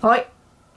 Hoi,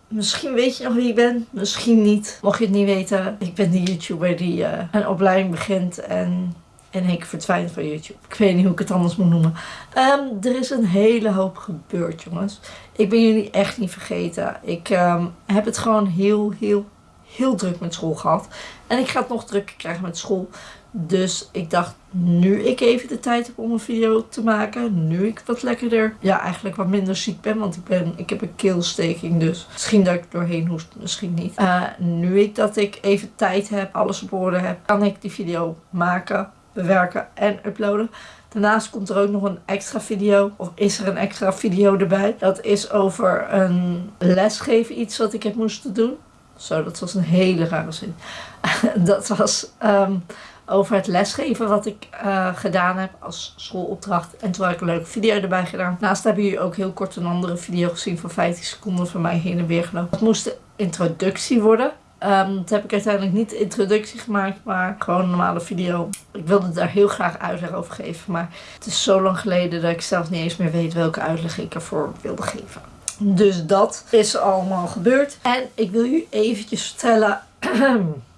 misschien weet je nog wie ik ben, misschien niet. Mocht je het niet weten, ik ben die YouTuber die eh, een opleiding begint en één keer verdwijnt van YouTube. Ik weet niet hoe ik het anders moet noemen. Ehm, er is een hele hoop gebeurd, jongens. Ik ben jullie echt niet vergeten. Ik ehm, heb het gewoon heel, heel, heel druk met school gehad. En ik ga het nog drukker krijgen met school. Dus ik dacht, nu ik even de tijd heb om een video te maken, nu ik wat lekkerder, ja eigenlijk wat minder ziek ben, want ik, ben, ik heb een keelsteking, dus misschien dat ik doorheen hoest, misschien niet. Uh, nu ik dat ik even tijd heb, alles op orde heb, kan ik die video maken, bewerken en uploaden. Daarnaast komt er ook nog een extra video, of is er een extra video erbij. Dat is over een lesgeven iets wat ik heb moesten doen. Zo, dat was een hele rare zin. dat was um, over het lesgeven wat ik uh, gedaan heb als schoolopdracht. En toen heb ik een leuke video erbij gedaan. Naast hebben jullie ook heel kort een andere video gezien van 15 seconden van mij heen en weer genomen. Het moest de introductie worden. Dat heb ik uiteindelijk niet introductie gemaakt, maar gewoon een normale video. Ik wilde daar heel graag uitleg over geven, maar het is zo lang geleden dat ik zelf niet eens meer weet welke uitleg ik ervoor wilde geven. Dus dat is allemaal gebeurd. En ik wil u eventjes vertellen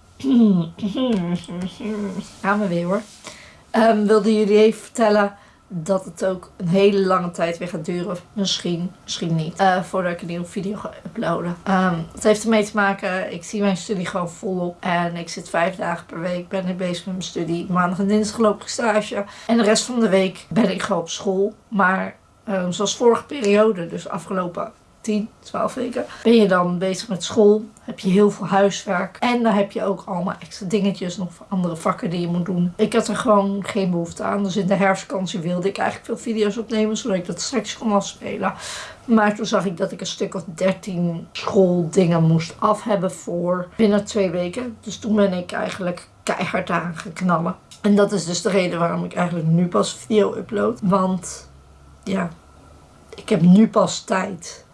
Gaan we weer hoor. Um, wilde jullie even vertellen dat het ook een hele lange tijd weer gaat duren. Misschien, misschien niet. Uh, voordat ik een nieuwe video ga uploaden. Um, het heeft ermee te maken, ik zie mijn studie gewoon volop. En ik zit vijf dagen per week, ben ik bezig met mijn studie. Maandag en dinsdag loop ik stage. En de rest van de week ben ik gewoon op school. Maar um, zoals vorige periode, dus afgelopen 10, 12 weken. Ben je dan bezig met school, heb je heel veel huiswerk. En dan heb je ook allemaal extra dingetjes, nog voor andere vakken die je moet doen. Ik had er gewoon geen behoefte aan. Dus in de herfstvakantie wilde ik eigenlijk veel video's opnemen, zodat ik dat straks kon afspelen. Maar toen zag ik dat ik een stuk of 13 schooldingen moest af hebben voor binnen twee weken. Dus toen ben ik eigenlijk keihard aan geknallen. En dat is dus de reden waarom ik eigenlijk nu pas video upload. Want ja, ik heb nu pas tijd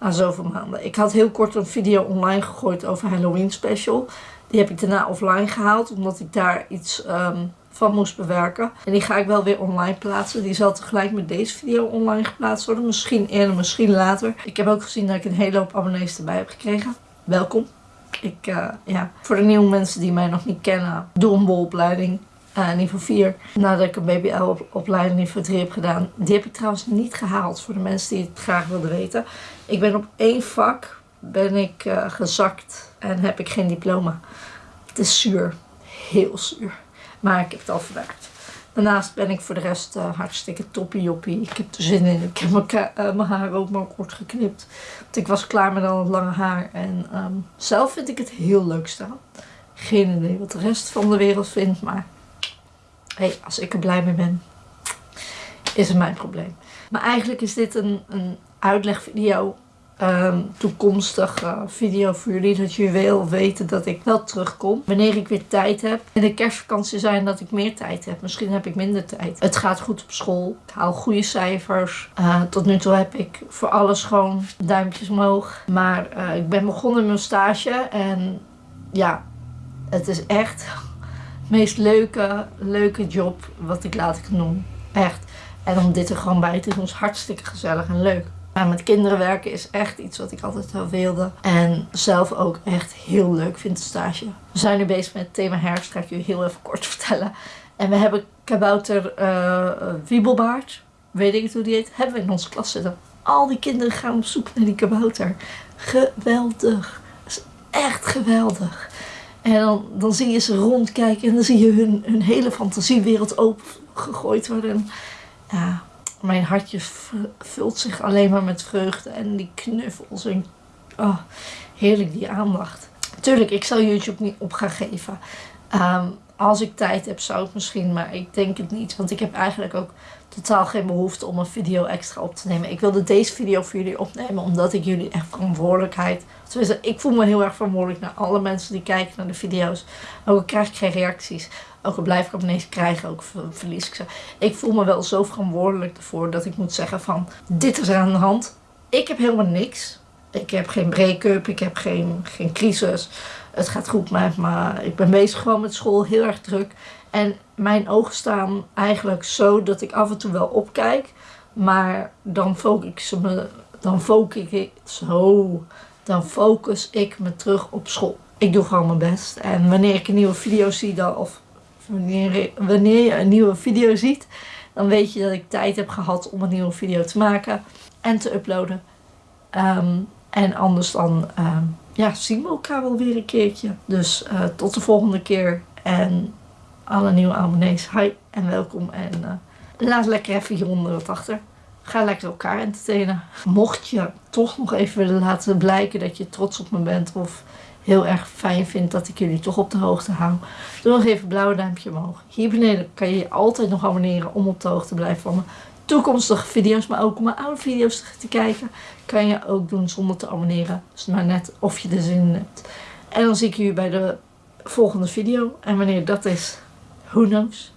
na zoveel maanden. Ik had heel kort een video online gegooid over Halloween special. Die heb ik daarna offline gehaald, omdat ik daar iets um, van moest bewerken. En die ga ik wel weer online plaatsen. Die zal tegelijk met deze video online geplaatst worden. Misschien eerder, misschien later. Ik heb ook gezien dat ik een hele hoop abonnees erbij heb gekregen. Welkom. Ik, uh, ja, voor de nieuwe mensen die mij nog niet kennen, doe een bolopleiding. Uh, niveau 4. Nadat ik een BBL-opleiding niveau 3 heb gedaan. Die heb ik trouwens niet gehaald voor de mensen die het graag wilden weten. Ik ben op één vak ben ik uh, gezakt en heb ik geen diploma. Het is zuur. Heel zuur. Maar ik heb het al verwerkt. Daarnaast ben ik voor de rest uh, hartstikke toppie joppie. Ik heb er zin in. Ik heb mijn, uh, mijn haar ook maar kort geknipt. Want ik was klaar met al het lange haar. En um, zelf vind ik het heel leuk staan. Geen idee wat de rest van de wereld vindt. Maar als ik er blij mee ben, is het mijn probleem. Maar eigenlijk is dit een, een uitlegvideo, um, toekomstige uh, video voor jullie. Dat jullie wel weten dat ik wel terugkom. Wanneer ik weer tijd heb. In de kerstvakantie zijn dat ik meer tijd heb. Misschien heb ik minder tijd. Het gaat goed op school. Ik haal goede cijfers. Uh, tot nu toe heb ik voor alles gewoon duimpjes omhoog. Maar uh, ik ben begonnen met mijn stage. En ja, het is echt meest leuke, leuke job wat ik laat ik. Echt. En om dit er gewoon bij te doen is hartstikke gezellig en leuk. Met kinderen werken is echt iets wat ik altijd wel wilde. En zelf ook echt heel leuk vind de stage. We zijn nu bezig met het thema herfst, ga ik jullie heel even kort vertellen. En we hebben kabouter uh, Wiebelbaard, weet ik het hoe die heet, hebben we in onze klas zitten. Al die kinderen gaan op zoek naar die kabouter. Geweldig. Dat is echt geweldig. En dan, zie je ze rondkijken en dan zie je hun, hun hele fantasiewereld opengegooid worden. Ja, mijn hartje vult zich alleen maar met vreugde en die knuffels en oh, heerlijk die aandacht. Tuurlijk, ik zal YouTube niet op gaan geven. Um, als ik tijd heb zou ik misschien, maar ik denk het niet. Want ik heb eigenlijk ook totaal geen behoefte om een video extra op te nemen. Ik wilde deze video voor jullie opnemen omdat ik jullie echt verantwoordelijkheid... Tenminste, ik voel me heel erg verantwoordelijk naar alle mensen die kijken naar de video's. Ook krijg ik geen reacties. Ook al blijf ik abonnees krijgen, ook verlies ik ze. Ik voel me wel zo verantwoordelijk ervoor dat ik moet zeggen van... Dit is aan de hand. Ik heb helemaal niks. Ik heb geen break-up, ik heb geen, geen crisis. Het gaat goed met me. Ik ben bezig gewoon met school, heel erg druk. En mijn ogen staan eigenlijk zo dat ik af en toe wel opkijk. Maar dan focus ik me dan focus ik zo. Dan focus ik me terug op school. Ik doe gewoon mijn best. En wanneer ik een nieuwe video zie, dan, of wanneer, wanneer je een nieuwe video ziet, dan weet je dat ik tijd heb gehad om een nieuwe video te maken en te uploaden. Ehm, en anders dan ehm, ja, zien we elkaar wel weer een keertje. Dus eh, tot de volgende keer. En alle nieuwe abonnees, hi en welkom. En uh, laat lekker even hieronder wat achter. Ga lekker elkaar entertainen. Mocht je toch nog even willen laten blijken dat je trots op me bent of heel erg fijn vindt dat ik jullie toch op de hoogte hou. Doe nog even een blauwe duimpje omhoog. Hier beneden kan je je altijd nog abonneren om op de hoogte te blijven van mijn toekomstige video's, maar ook mijn oude video's te kijken. Kan je ook doen zonder te abonneren. Dus maar net of je er zin in hebt. En dan zie ik jullie bij de volgende video. En wanneer dat is, who knows.